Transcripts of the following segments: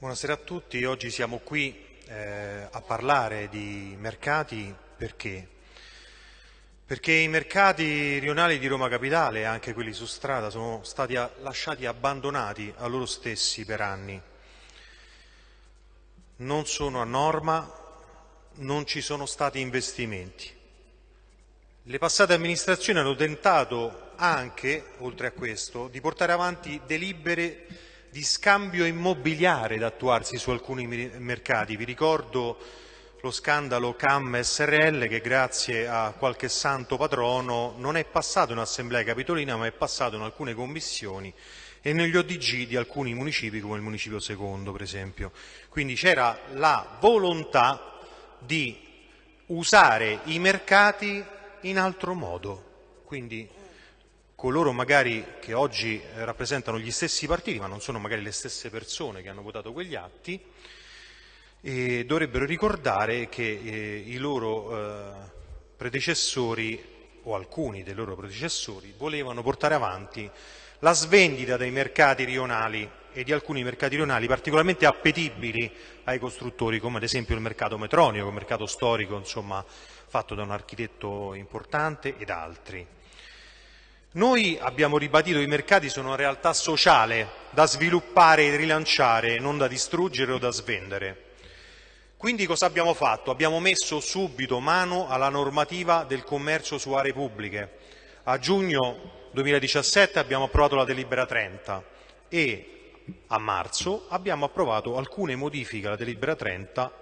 Buonasera a tutti, oggi siamo qui eh, a parlare di mercati perché? Perché i mercati rionali di Roma Capitale, anche quelli su strada, sono stati lasciati abbandonati a loro stessi per anni. Non sono a norma, non ci sono stati investimenti. Le passate amministrazioni hanno tentato anche, oltre a questo, di portare avanti delibere di scambio immobiliare da attuarsi su alcuni mercati. Vi ricordo lo scandalo CAM SRL che grazie a qualche santo patrono non è passato in Assemblea Capitolina ma è passato in alcune commissioni e negli ODG di alcuni municipi come il Municipio Secondo per esempio. Quindi c'era la volontà di usare i mercati in altro modo. Quindi coloro magari che oggi eh, rappresentano gli stessi partiti, ma non sono magari le stesse persone che hanno votato quegli atti, e dovrebbero ricordare che eh, i loro eh, predecessori, o alcuni dei loro predecessori, volevano portare avanti la svendita dei mercati rionali e di alcuni mercati rionali particolarmente appetibili ai costruttori, come ad esempio il mercato metronico, il mercato storico, insomma, fatto da un architetto importante ed altri. Noi abbiamo ribadito che i mercati sono una realtà sociale da sviluppare e rilanciare, non da distruggere o da svendere. Quindi cosa abbiamo fatto? Abbiamo messo subito mano alla normativa del commercio su aree pubbliche. A giugno 2017 abbiamo approvato la delibera 30 e a marzo abbiamo approvato alcune modifiche alla delibera 30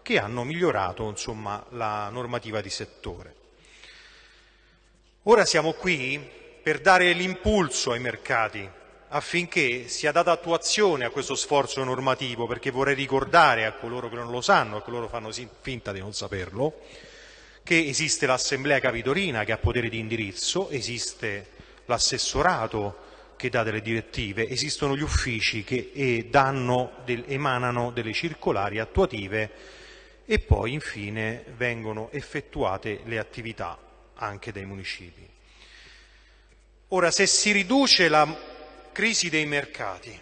che hanno migliorato insomma, la normativa di settore. Ora siamo qui per dare l'impulso ai mercati affinché sia data attuazione a questo sforzo normativo, perché vorrei ricordare a coloro che non lo sanno, a coloro che fanno finta di non saperlo, che esiste l'Assemblea Capitolina che ha potere di indirizzo, esiste l'assessorato che dà delle direttive, esistono gli uffici che danno, emanano delle circolari attuative e poi infine vengono effettuate le attività anche dai municipi. Ora, se si riduce la crisi dei mercati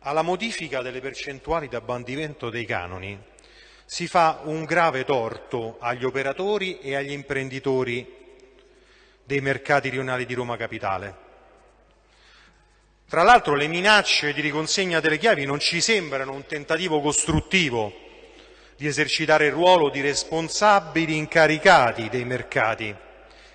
alla modifica delle percentuali di abbandimento dei canoni, si fa un grave torto agli operatori e agli imprenditori dei mercati rionali di Roma Capitale. Tra l'altro le minacce di riconsegna delle chiavi non ci sembrano un tentativo costruttivo di esercitare il ruolo di responsabili incaricati dei mercati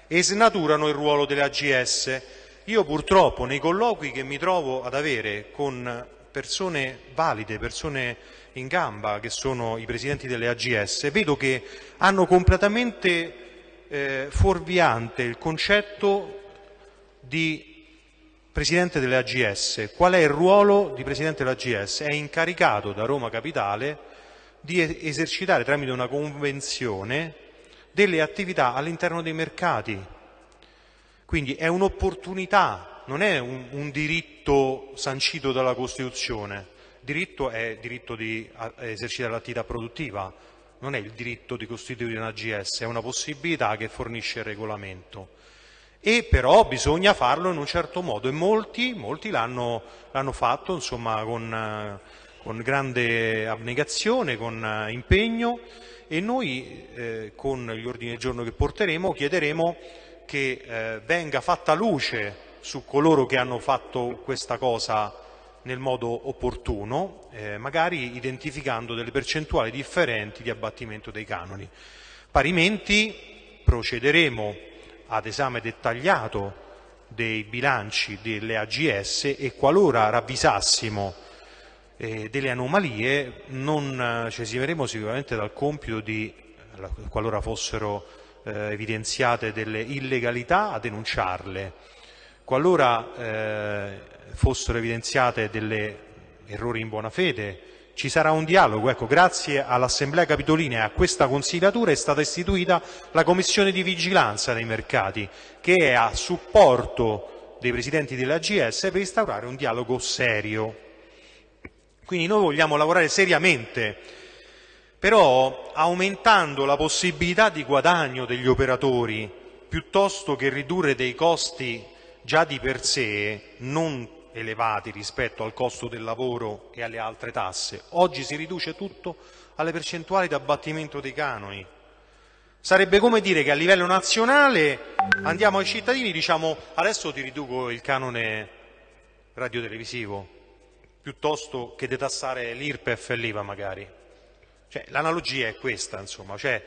e snaturano il ruolo delle AGS io purtroppo nei colloqui che mi trovo ad avere con persone valide, persone in gamba, che sono i presidenti delle AGS, vedo che hanno completamente eh, fuorviante il concetto di presidente delle AGS. Qual è il ruolo di presidente delle AGS? È incaricato da Roma Capitale di esercitare tramite una convenzione delle attività all'interno dei mercati, quindi è un'opportunità, non è un, un, diritto sancito dalla Costituzione. Diritto è diritto di esercitare l'attività produttiva, non è il diritto di costituire un AGS, è una possibilità che fornisce il regolamento. E però bisogna farlo in un certo modo e molti, molti l'hanno, fatto insomma, con, con, grande abnegazione, con impegno e noi eh, con gli ordini del giorno che porteremo chiederemo che eh, venga fatta luce su coloro che hanno fatto questa cosa nel modo opportuno, eh, magari identificando delle percentuali differenti di abbattimento dei canoni. Parimenti procederemo ad esame dettagliato dei bilanci delle AGS e qualora ravvisassimo eh, delle anomalie non eh, ci esimeremo sicuramente dal compito di, qualora fossero eh, evidenziate delle illegalità a denunciarle. Qualora eh, fossero evidenziate delle errori in buona fede, ci sarà un dialogo. Ecco, grazie all'Assemblea Capitolina e a questa consigliatura è stata istituita la Commissione di Vigilanza dei Mercati, che è a supporto dei presidenti dell'AGS per instaurare un dialogo serio. Quindi noi vogliamo lavorare seriamente però aumentando la possibilità di guadagno degli operatori piuttosto che ridurre dei costi già di per sé non elevati rispetto al costo del lavoro e alle altre tasse. Oggi si riduce tutto alle percentuali di abbattimento dei canoni. Sarebbe come dire che a livello nazionale andiamo ai cittadini e diciamo adesso ti riduco il canone radiotelevisivo, piuttosto che detassare l'IRPEF e l'IVA magari. Cioè, l'analogia è questa, insomma, cioè,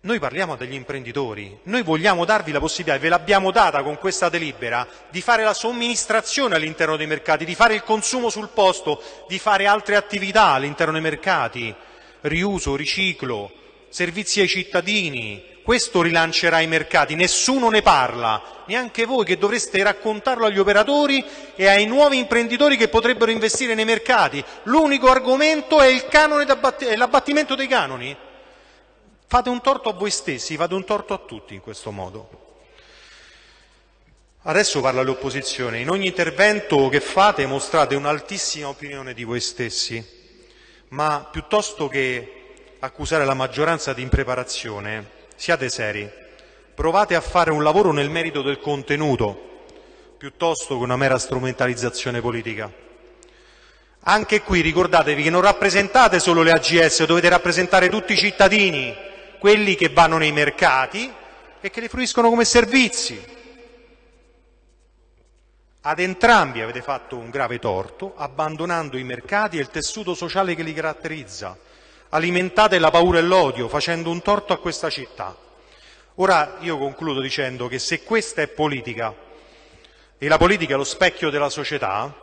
noi parliamo degli imprenditori, noi vogliamo darvi la possibilità, ve l'abbiamo data con questa delibera, di fare la somministrazione all'interno dei mercati, di fare il consumo sul posto, di fare altre attività all'interno dei mercati, riuso, riciclo, servizi ai cittadini. Questo rilancerà i mercati, nessuno ne parla, neanche voi che dovreste raccontarlo agli operatori e ai nuovi imprenditori che potrebbero investire nei mercati. L'unico argomento è l'abbattimento dei canoni. Fate un torto a voi stessi, fate un torto a tutti in questo modo. Adesso parla l'opposizione. In ogni intervento che fate mostrate un'altissima opinione di voi stessi, ma piuttosto che accusare la maggioranza di impreparazione, siate seri. Provate a fare un lavoro nel merito del contenuto, piuttosto che una mera strumentalizzazione politica. Anche qui ricordatevi che non rappresentate solo le AGS, dovete rappresentare tutti i cittadini, quelli che vanno nei mercati e che li fruiscono come servizi. Ad entrambi avete fatto un grave torto, abbandonando i mercati e il tessuto sociale che li caratterizza. Alimentate la paura e l'odio, facendo un torto a questa città. Ora io concludo dicendo che se questa è politica e la politica è lo specchio della società,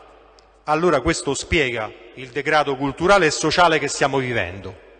allora questo spiega il degrado culturale e sociale che stiamo vivendo.